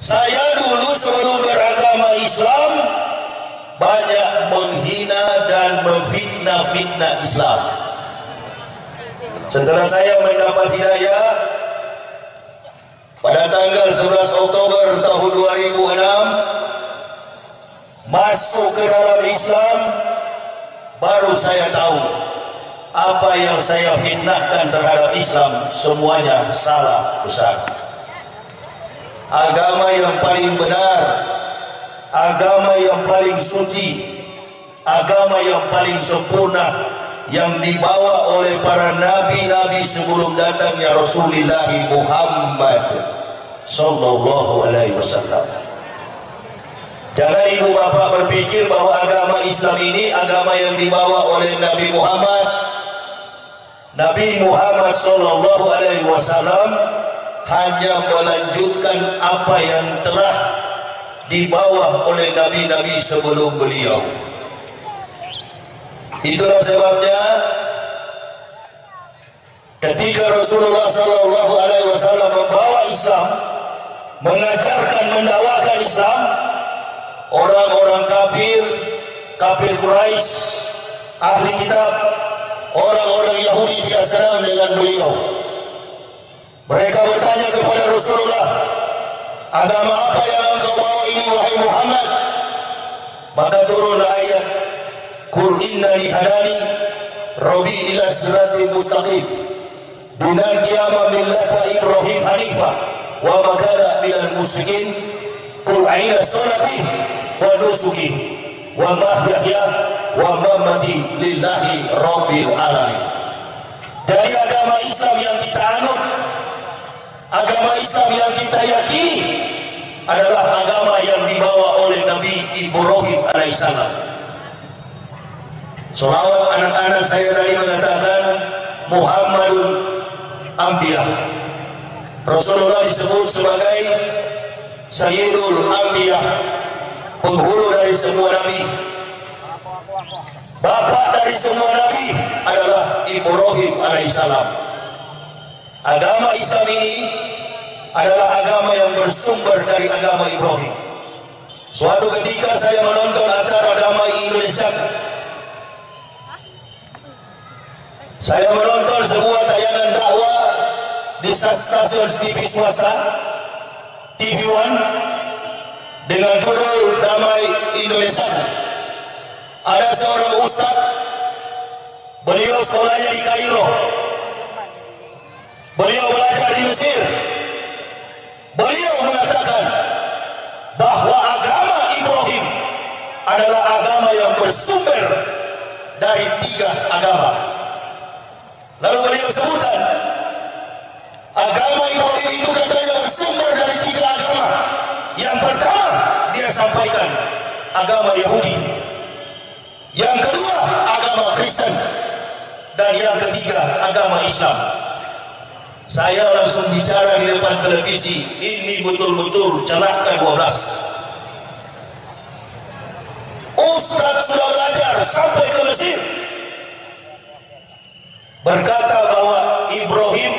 Saya dulu sebelum beragama Islam banyak menghina dan memfitnah-fitnah Islam. Setelah saya mendapat hidayah pada tanggal 11 Oktober tahun 2006 masuk ke dalam Islam baru saya tahu apa yang saya fitnahkan terhadap Islam semuanya salah besar. Agama yang paling benar, agama yang paling suci, agama yang paling sempurna yang dibawa oleh para nabi-nabi sebelum datangnya Rasulullah Muhammad sallallahu alaihi wasallam. Jangan ibu bapak berpikir bahwa agama Islam ini agama yang dibawa oleh Nabi Muhammad. Nabi Muhammad sallallahu alaihi wasallam hanya melanjutkan apa yang telah dibawa oleh nabi-nabi sebelum beliau. Itulah sebabnya ketika Rasulullah wasallam membawa Islam, mengajarkan mendakwakan Islam, orang-orang kafir, kafir Quraisy, ahli kitab, orang-orang Yahudi tidak senang dengan beliau. Mereka bertanya kepada Rasulullah, agama apa yang engkau bawa ini wahai Muhammad? Maka turunlah ayat Kul innani hadani Rabbi ila siratin mustaqim. Dinan qiyamah millata Ibrahim Hanifah Wa makana minal musyrikin. Kul aina wa nusuki Wa mahyahya wa mamati lillahi rabbil alamin. Dari agama Islam yang kita anut Agama Islam yang kita yakini adalah agama yang dibawa oleh Nabi Ibrahim alaihissalam. Salawat anak-anak saya tadi mengatakan Muhammadun Ambiya. Rasulullah disebut sebagai Sayyidul Ambiya, penghulu dari semua nabi. Bapak dari semua nabi adalah Ibrahim alaihissalam. Agama Islam ini adalah agama yang bersumber dari agama Ibrahim. Suatu ketika saya menonton acara damai Indonesia Saya menonton sebuah tayangan dakwah di stasiun TV swasta TV One dengan judul Damai Indonesia. Ada seorang ustaz, beliau sekolahnya di Kairo, beliau belajar di Mesir. Beliau mengatakan bahwa agama Ibrahim adalah agama yang bersumber dari tiga agama Lalu beliau sebutkan agama Ibrahim itu katanya bersumber dari tiga agama. Yang pertama dia sampaikan agama Yahudi. Yang kedua agama Kristen. Dan yang ketiga agama Islam. Saya langsung bicara di depan televisi, ini betul-betul celaka 12. Ustaz sudah belajar sampai ke Mesir. Berkata bahwa Ibrahim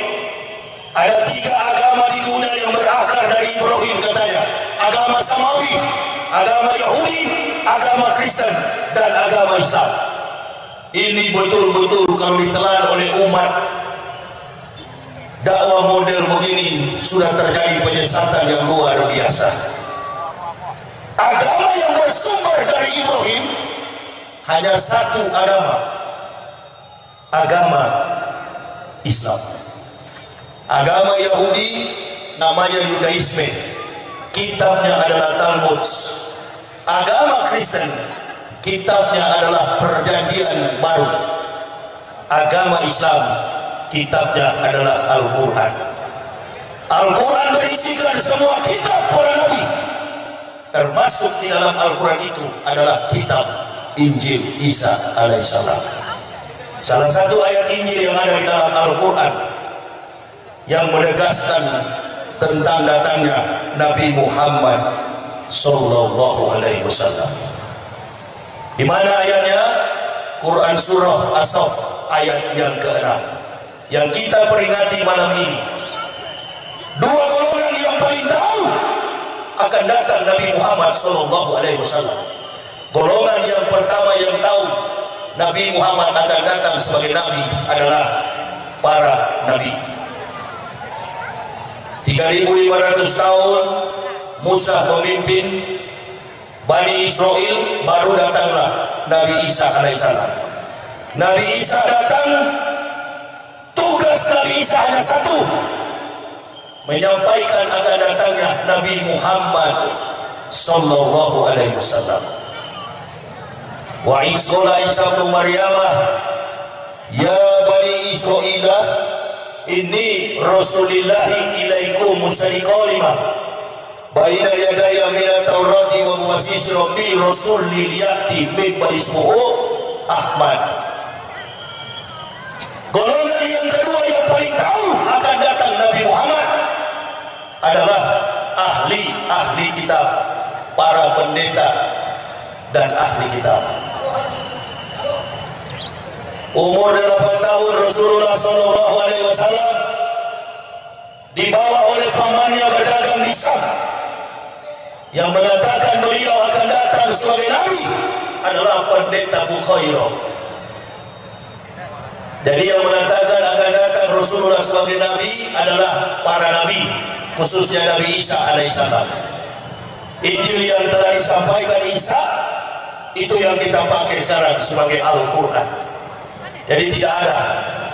ada tiga agama di dunia yang berakar dari Ibrahim katanya. Agama Samawi agama Yahudi agama Kristen dan agama Islam. Ini betul-betul kalau ditelan oleh umat dakwah model begini sudah terjadi penyesatan yang luar biasa agama yang bersumber dari Ibrahim hanya satu agama agama Islam. Agama Yahudi namanya Yudaisme. Kitabnya adalah Talmud. Agama Kristen kitabnya adalah Perjanjian Baru. Agama Islam kitabnya adalah Al-Qur'an. Al-Quran berisikan semua kitab para nabi. Termasuk di dalam Al-Quran itu adalah kitab Injil Isa alaihissalam. Salah satu ayat Injil yang ada di dalam Al-Quran yang menegaskan tentang datangnya Nabi Muhammad Sallallahu Alaihi Wasallam. Di mana ayatnya? Quran Surah As-Saff ayat yang ke-6 yang kita peringati malam ini. Dua golongan yang paling tahu akan datang Nabi Muhammad Sallallahu Alaihi Wasallam. Golongan yang pertama yang tahu Nabi Muhammad akan datang sebagai Nabi adalah para Nabi. 3500 tahun Musa memimpin Bani Israel baru datanglah Nabi Isa alaihissalam. Nabi Isa datang tugas Nabi Isa hanya satu menyampaikan akan datangnya Nabi Muhammad sallallahu alaihi wasallam. Wa isqala Isa bin Maryam ya bani Israil inni rasulillahi ilaikum musaddiqan lima baina yadaya min at-taurati wa mubasyishiran bi rasulil ya'ti min ismuhu Ahmad golongan yang kedua yang paling tahu akan datang Nabi Muhammad adalah ahli-ahli kitab para pendeta dan ahli kitab. Umur 8 tahun Rasulullah Sallallahu Alaihi Wasallam dibawa oleh pamannya berdagang di Sam yang mengatakan beliau akan datang sebagai nabi adalah pendeta Bukhairah jadi yang mengatakan akan datang Rasulullah sebagai nabi adalah para nabi khususnya Nabi Isa alaihissalam Injil yang telah disampaikan Isa itu yang kita pakai sekarang sebagai Al-Quran. Jadi tidak ada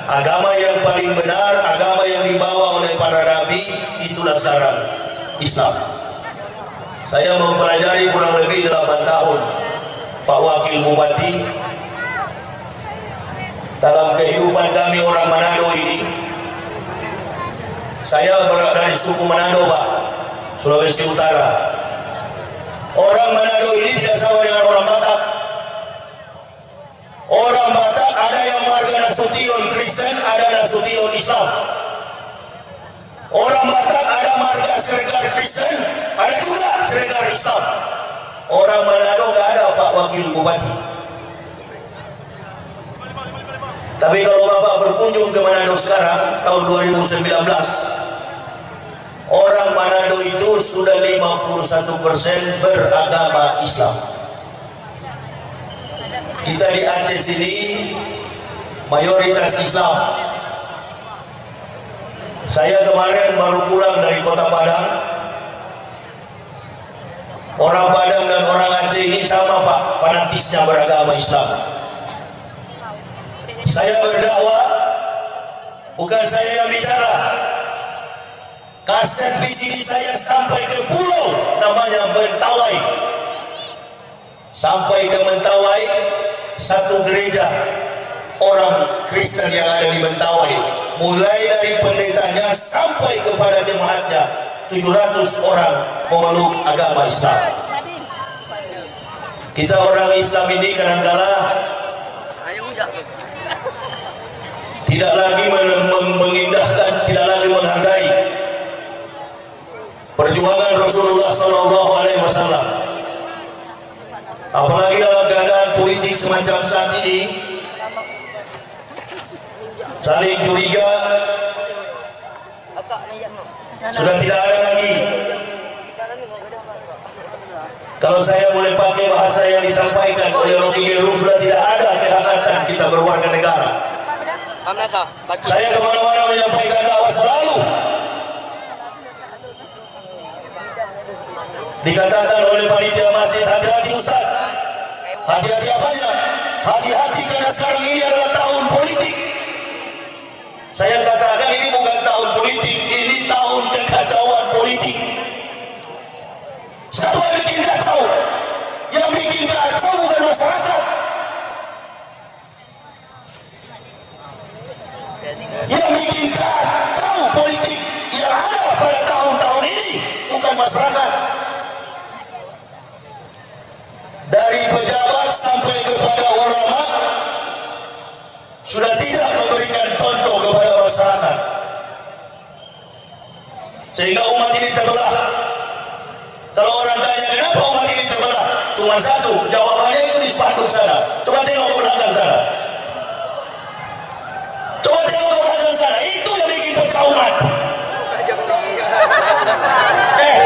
agama yang paling benar agama yang dibawa oleh para nabi itulah sekarang Islam saya mempelajari kurang lebih 8 tahun. Pak Wakil Bupati dalam kehidupan kami orang Manado ini. Saya berada dari suku Manado Pak Sulawesi Utara. Orang Manado ini tidak sama dengan orang Batak. Orang Batak ada yang marga Nasution Kristen ada Nasution Islam. Orang Batak ada marga Seregar Kristen ada juga Seregar Islam. Orang Manado gak ada Pak Wakil Bupati tapi kalau Bapak berkunjung ke Manado sekarang tahun 2019 orang Manado itu sudah 51% beragama Islam. Kita di Aceh sini mayoritas Islam. Saya kemarin baru pulang dari kota Padang. Orang Padang dan orang Aceh ini sama Pak fanatisnya beragama Islam saya berdakwah bukan saya yang bicara. Kaset VCD saya sampai ke pulau namanya Mentawai. Sampai ke Mentawai satu gereja orang Kristen yang ada di Mentawai. Mulai dari pendetanya sampai kepada jemaatnya 700 orang memeluk agama Islam. Kita orang Islam ini kadang-kadang tidak lagi mengindahkan tidak lagi menghargai perjuangan Rasulullah Sallallahu Alaihi Wasallam. Apalagi dalam keadaan politik semacam saat ini saling curiga sudah tidak ada lagi. Kalau saya boleh pakai bahasa yang disampaikan oleh Rocky Gerung sudah tidak ada kehangatan kita berwarga negara saya ke mana-mana menyampaikan dakwah selalu. Dikatakan oleh panitia masjid hati-hati Ustaz. Hati-hati apanya hati-hati karena sekarang ini adalah tahun politik. Saya katakan ini bukan tahun politik ini tahun kekacauan politik. Siapa yang bikin kacau? Yang bikin kacau bukan masyarakat yang bikin kacau politik yang ada pada tahun-tahun ini bukan masyarakat. Dari pejabat sampai kepada ulama sudah tidak memberikan contoh kepada masyarakat. Sehingga umat ini terbelah. Kalau orang tanya kenapa umat ini terbelah? Cuma satu jawabannya itu di spanduk sana. Coba tengok ke belakang sana coba tengok ke sana itu yang bikin pecah umat eh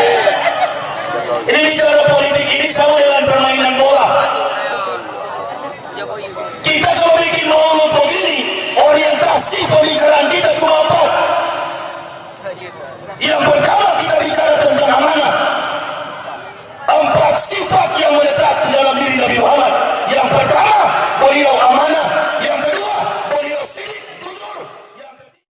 bicara politik ini sama dengan permainan bola. Kita kalau bikin mulut begini, orientasi pembicaraan kita cuma empat. Yang pertama kita bicara tentang amanah. Empat sifat yang melekat di dalam diri